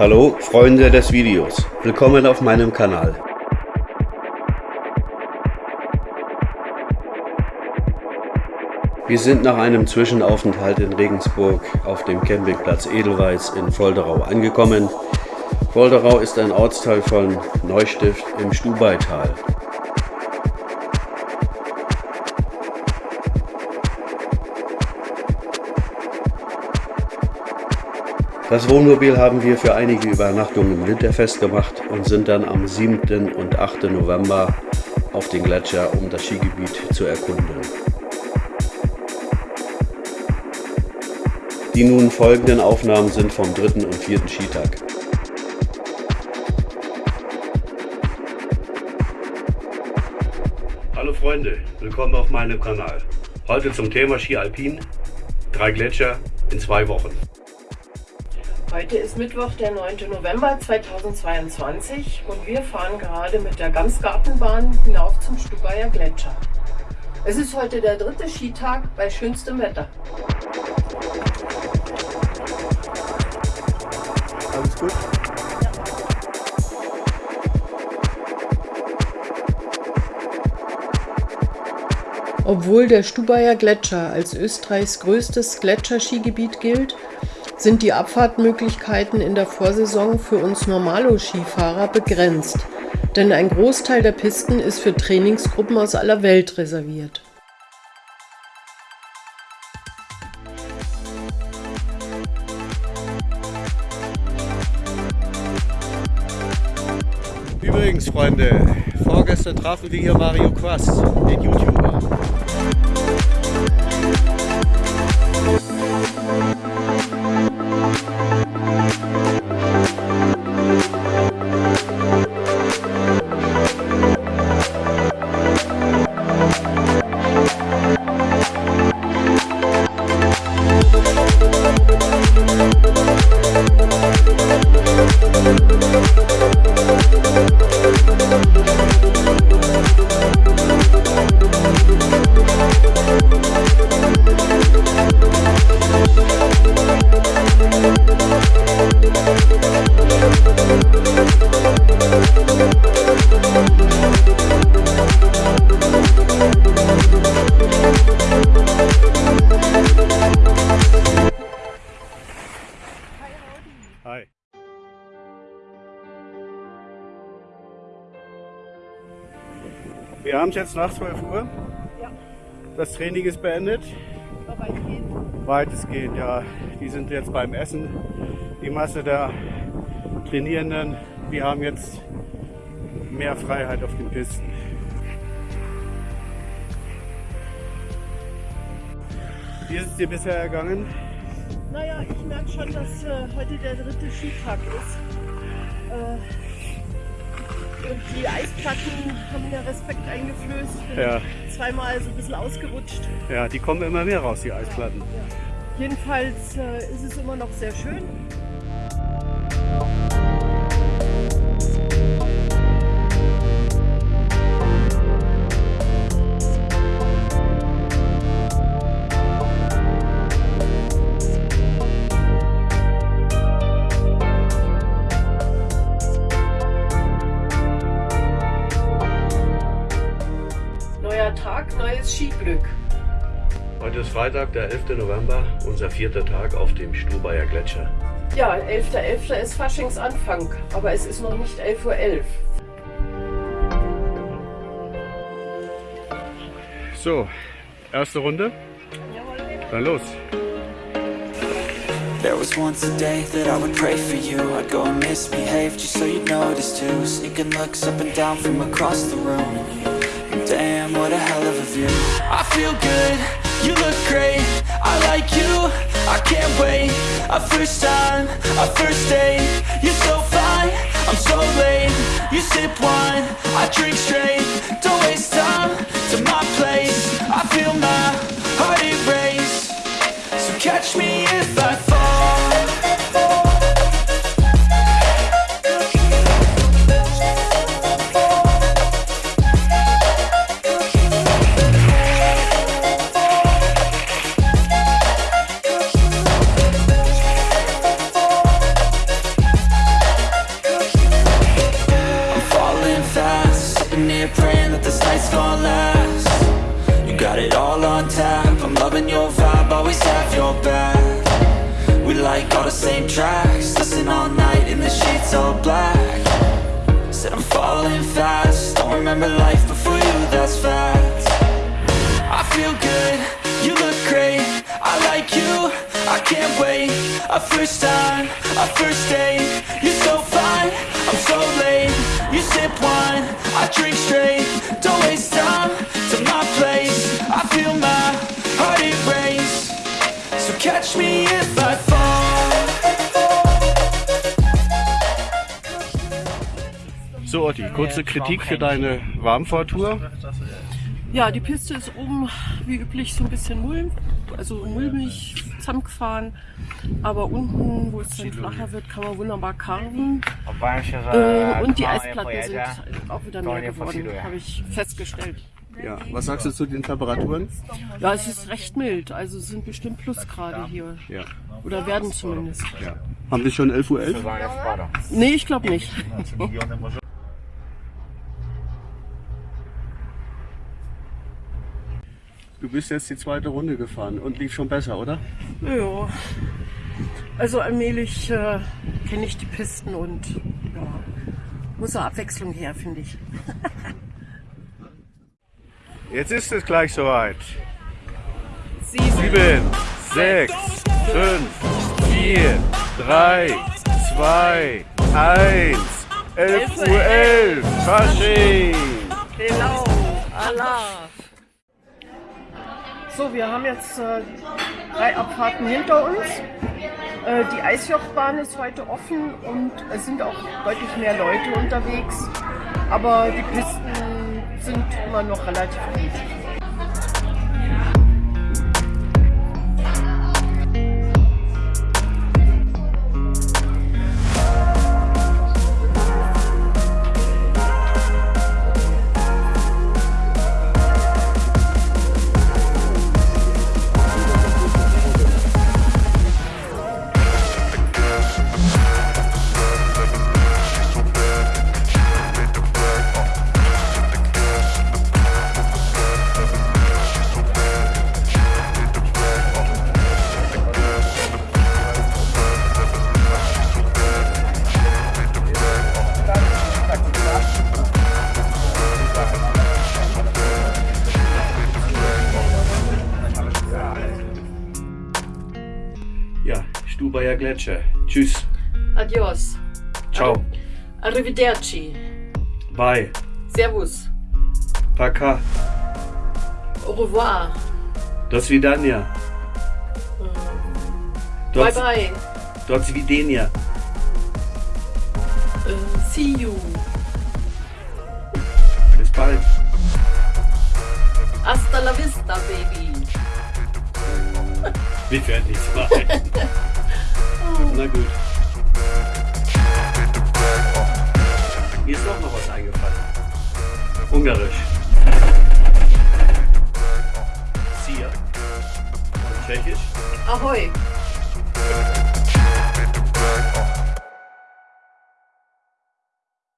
Hallo Freunde des Videos, willkommen auf meinem Kanal. Wir sind nach einem Zwischenaufenthalt in Regensburg auf dem Campingplatz Edelweiß in Volderau angekommen. Volderau ist ein Ortsteil von Neustift im Stubaital. Das Wohnmobil haben wir für einige Übernachtungen im Winterfest gemacht und sind dann am 7. und 8. November auf den Gletscher, um das Skigebiet zu erkunden. Die nun folgenden Aufnahmen sind vom dritten und vierten Skitag. Hallo Freunde, willkommen auf meinem Kanal. Heute zum Thema Ski Alpin, drei Gletscher in zwei Wochen. Heute ist Mittwoch, der 9. November 2022 und wir fahren gerade mit der Gamsgartenbahn hinauf zum Stubaier Gletscher. Es ist heute der dritte Skitag bei schönstem Wetter. Alles gut? Obwohl der Stubaier Gletscher als Österreichs größtes Gletscherskigebiet gilt, sind die Abfahrtmöglichkeiten in der Vorsaison für uns Normalo-Skifahrer begrenzt, denn ein Großteil der Pisten ist für Trainingsgruppen aus aller Welt reserviert. Übrigens, Freunde, vorgestern trafen wir hier Mario Quast, den YouTuber. Wir haben es jetzt nach 12 Uhr. Ja. Das Training ist beendet. Weitestgehend, ja. Die sind jetzt beim Essen. Die Masse der Trainierenden. Wir haben jetzt mehr Freiheit auf den Pisten. Wie ist es dir bisher ergangen? Naja, ich merke schon, dass äh, heute der dritte Skitag ist. Äh, und die Eisplatten haben mir Respekt eingeflößt. Ja. zweimal so ein bisschen ausgerutscht. Ja, die kommen immer mehr raus, die Eisplatten. Ja. Jedenfalls äh, ist es immer noch sehr schön. Neuer Tag, neues Skiglück. Heute ist Freitag, der 11. November, unser vierter Tag auf dem Stubaier Gletscher. Ja, 11.11. ist Faschingsanfang, aber es ist noch nicht 11.11 Uhr. So, erste Runde. Dann los. There was once a day that I would pray for you I'd go and misbehave just so you'd notice too Sneaking looks up and down from across the room And Damn, what a hell of a view. I feel good, you look great. I like you, I can't wait. A first time, a first date. You're so fine, I'm so late. You sip wine, I drink straight. Don't waste time to my place. I feel my heart erase. So catch me if I I'm your vibe, always have your back We like all the same tracks Listen all night in the sheets all black. Said I'm falling fast Don't remember life before you, that's fact. I feel good, you look great I like you, I can't wait. A first time, a first date You're so fine, I'm so late. You sip wine, I drink straight Don't waste time to my place. I feel my So catch me if I fall So, Otti, kurze Kritik für deine Warmfahrtour. Ja, die Piste ist oben wie üblich so ein bisschen mulm, also mulmig zusammengefahren. Aber unten, wo es dann flacher wird, kann man wunderbar karten. Äh, und die Eisplatten sind auch wieder mehr geworden, habe ich festgestellt. Ja, was sagst du zu den Temperaturen? Ja, es ist recht mild, also es sind bestimmt Plusgrade hier. Ja. Oder werden zumindest. ja. Haben wir schon 11.11 Uhr? .11? Nee, ich glaube nicht. Du bist jetzt die zweite Runde gefahren und lief schon besser, oder? Ja. Also allmählich äh, kenne ich die Pisten und ja, muss eine Abwechslung her, finde ich. Jetzt ist es gleich soweit. Sieben. 7, 6, 5, 4, 3, 2, 1. 11 Uhr 11. Fasching. Genau, Allah. So, wir haben jetzt äh, drei Abfahrten hinter uns. Äh, die Eisjochbahn ist heute offen und es sind auch deutlich mehr Leute unterwegs. Aber die Pisten sind immer noch relativ gut. Gletscher. Tschüss. Adios. Ciao. Arrivederci. Bye. Servus. Paka. Au revoir. Do svidania. Bye bye. Do svidenia. Äh, see you. Bis bald. Hasta la vista, baby. Werden nichts machen. Na gut. Mir ist doch noch was eingefallen. Ungarisch.